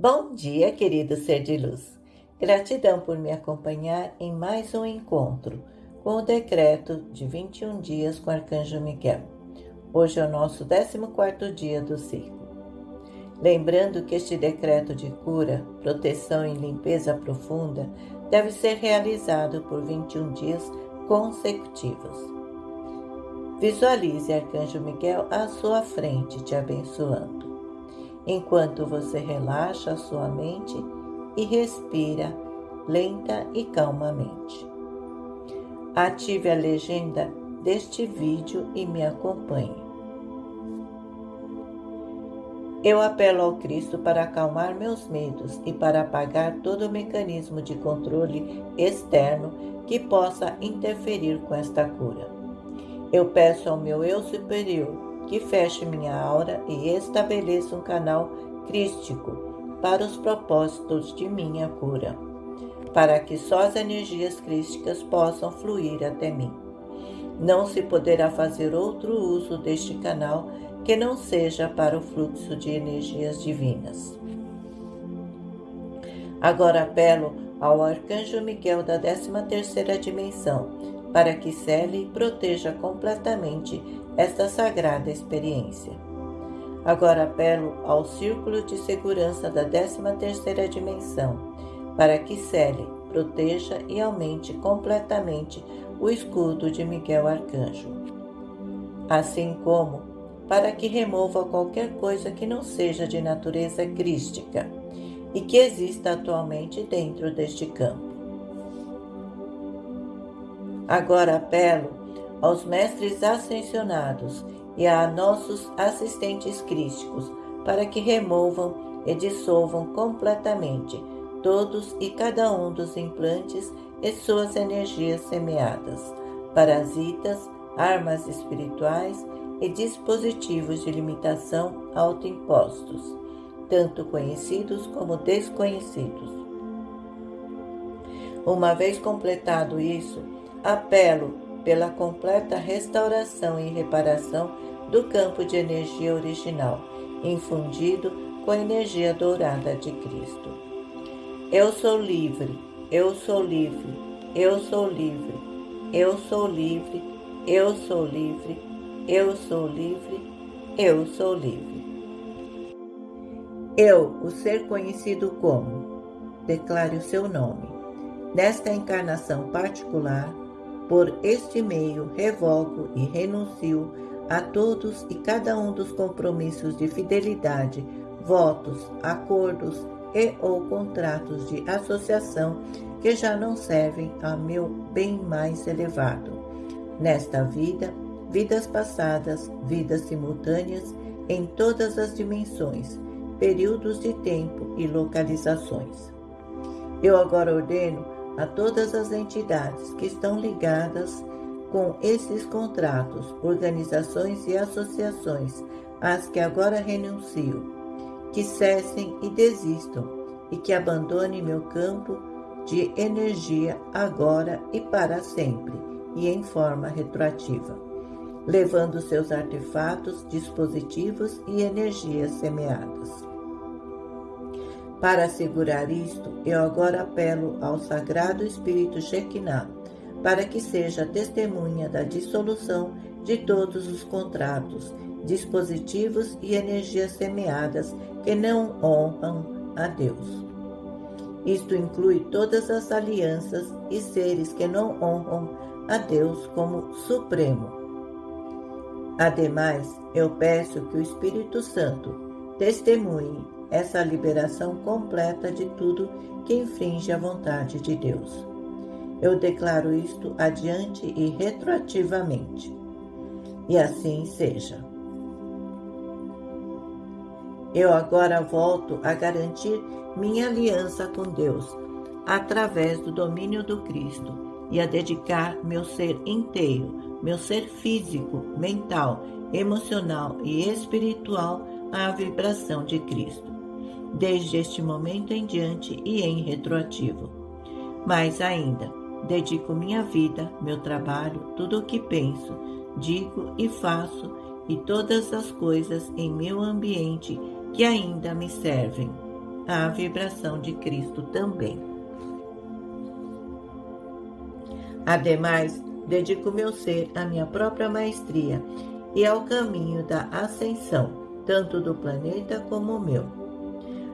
Bom dia, querido ser de luz. Gratidão por me acompanhar em mais um encontro com o decreto de 21 dias com o Arcanjo Miguel. Hoje é o nosso 14 dia do ciclo. Lembrando que este decreto de cura, proteção e limpeza profunda deve ser realizado por 21 dias consecutivos. Visualize Arcanjo Miguel à sua frente, te abençoando enquanto você relaxa sua mente e respira lenta e calmamente. Ative a legenda deste vídeo e me acompanhe. Eu apelo ao Cristo para acalmar meus medos e para apagar todo o mecanismo de controle externo que possa interferir com esta cura. Eu peço ao meu eu superior que feche minha aura e estabeleça um canal crístico para os propósitos de minha cura, para que só as energias crísticas possam fluir até mim. Não se poderá fazer outro uso deste canal que não seja para o fluxo de energias divinas. Agora apelo ao Arcanjo Miguel da 13ª dimensão para que cele e proteja completamente esta sagrada experiência. Agora apelo ao círculo de segurança da 13ª dimensão, para que cele, proteja e aumente completamente o escudo de Miguel Arcanjo. Assim como para que remova qualquer coisa que não seja de natureza crística e que exista atualmente dentro deste campo. Agora apelo aos mestres ascensionados e a nossos assistentes crísticos para que removam e dissolvam completamente todos e cada um dos implantes e suas energias semeadas, parasitas, armas espirituais e dispositivos de limitação autoimpostos, tanto conhecidos como desconhecidos. Uma vez completado isso, apelo pela completa restauração e reparação do campo de energia original, infundido com a energia dourada de Cristo. Eu sou livre, eu sou livre, eu sou livre, eu sou livre, eu sou livre, eu sou livre, eu sou livre. Eu, o ser conhecido como, declare o seu nome. Nesta encarnação particular, por este meio, revogo e renuncio a todos e cada um dos compromissos de fidelidade, votos, acordos e ou contratos de associação que já não servem a meu bem mais elevado. Nesta vida, vidas passadas, vidas simultâneas em todas as dimensões, períodos de tempo e localizações. Eu agora ordeno a todas as entidades que estão ligadas com esses contratos, organizações e associações, às que agora renuncio, que cessem e desistam e que abandonem meu campo de energia agora e para sempre e em forma retroativa, levando seus artefatos, dispositivos e energias semeadas. Para assegurar isto, eu agora apelo ao Sagrado Espírito Shekinah, para que seja testemunha da dissolução de todos os contratos, dispositivos e energias semeadas que não honram a Deus. Isto inclui todas as alianças e seres que não honram a Deus como Supremo. Ademais, eu peço que o Espírito Santo testemunhe essa liberação completa de tudo que infringe a vontade de Deus. Eu declaro isto adiante e retroativamente. E assim seja. Eu agora volto a garantir minha aliança com Deus através do domínio do Cristo e a dedicar meu ser inteiro, meu ser físico, mental, emocional e espiritual à vibração de Cristo desde este momento em diante e em retroativo. Mais ainda, dedico minha vida, meu trabalho, tudo o que penso, digo e faço e todas as coisas em meu ambiente que ainda me servem à vibração de Cristo também. Ademais, dedico meu ser à minha própria maestria e ao caminho da ascensão, tanto do planeta como o meu.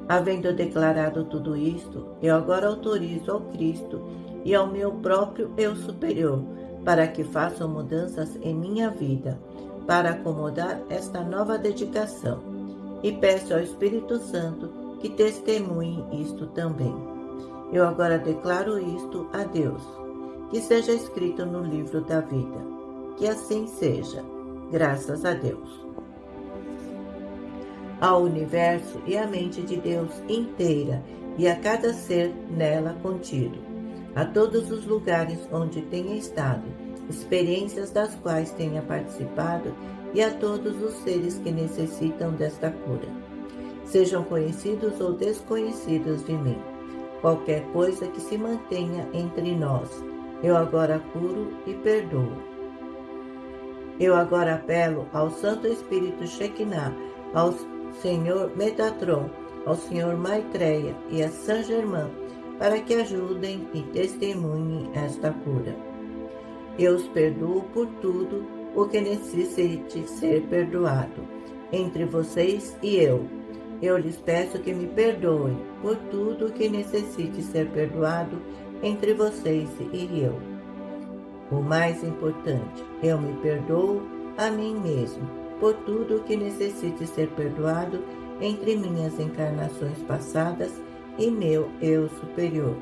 Havendo declarado tudo isto, eu agora autorizo ao Cristo e ao meu próprio eu superior para que façam mudanças em minha vida, para acomodar esta nova dedicação. E peço ao Espírito Santo que testemunhe isto também. Eu agora declaro isto a Deus, que seja escrito no livro da vida. Que assim seja, graças a Deus. Ao universo e à mente de Deus inteira e a cada ser nela contido a todos os lugares onde tenha estado, experiências das quais tenha participado e a todos os seres que necessitam desta cura. Sejam conhecidos ou desconhecidos de mim. Qualquer coisa que se mantenha entre nós, eu agora curo e perdoo. Eu agora apelo ao Santo Espírito Shekinah, ao Senhor Metatron, ao Senhor Maitreya e a Saint Germain para que ajudem e testemunhem esta cura. Eu os perdoo por tudo o que necessite ser perdoado entre vocês e eu. Eu lhes peço que me perdoem por tudo o que necessite ser perdoado entre vocês e eu. O mais importante, eu me perdoo a mim mesmo por tudo o que necessite ser perdoado entre minhas encarnações passadas e meu eu superior.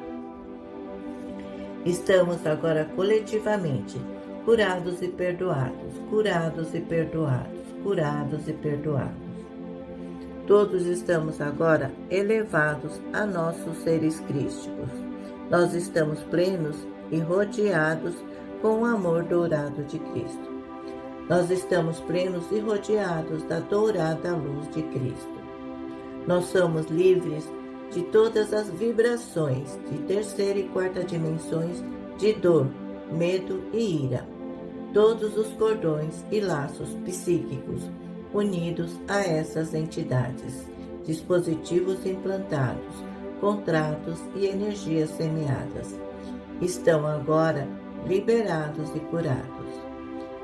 Estamos agora coletivamente curados e perdoados, curados e perdoados, curados e perdoados. Todos estamos agora elevados a nossos seres crísticos. Nós estamos plenos e rodeados com o amor dourado de Cristo. Nós estamos plenos e rodeados da dourada luz de Cristo. Nós somos livres de todas as vibrações de terceira e quarta dimensões de dor, medo e ira. Todos os cordões e laços psíquicos unidos a essas entidades, dispositivos implantados, contratos e energias semeadas, estão agora liberados e curados.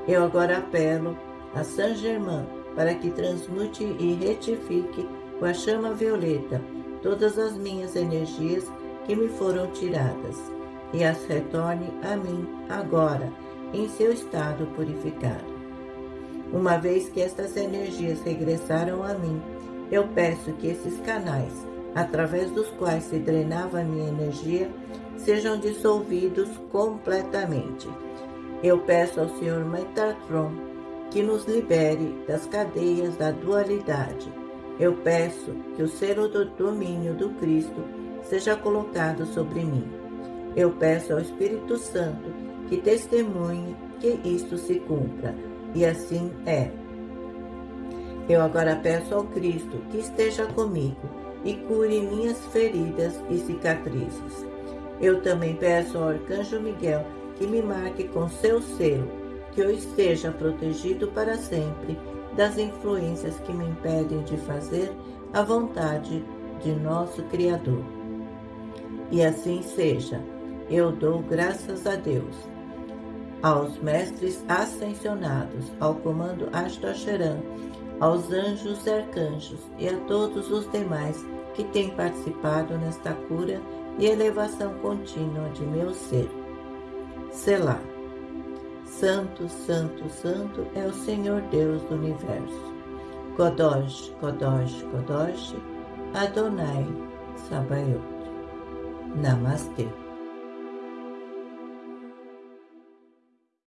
Eu agora apelo a Saint Germain para que transmute e retifique com a chama violeta todas as minhas energias que me foram tiradas e as retorne a mim agora, em seu estado purificado. Uma vez que estas energias regressaram a mim, eu peço que esses canais, através dos quais se drenava a minha energia, sejam dissolvidos completamente. Eu peço ao Senhor Metatron que nos libere das cadeias da dualidade eu peço que o selo do domínio do Cristo seja colocado sobre mim. Eu peço ao Espírito Santo que testemunhe que isto se cumpra, e assim é. Eu agora peço ao Cristo que esteja comigo e cure minhas feridas e cicatrizes. Eu também peço ao Arcanjo Miguel que me marque com seu selo, que eu esteja protegido para sempre das influências que me impedem de fazer a vontade de nosso Criador. E assim seja, eu dou graças a Deus, aos mestres ascensionados, ao comando Astocheran, aos anjos e arcanjos e a todos os demais que têm participado nesta cura e elevação contínua de meu ser. Selah. Santo, Santo, Santo é o Senhor Deus do universo. Kodosh, Kodosh, Kodosh, Adonai Sabaoth. Namastê.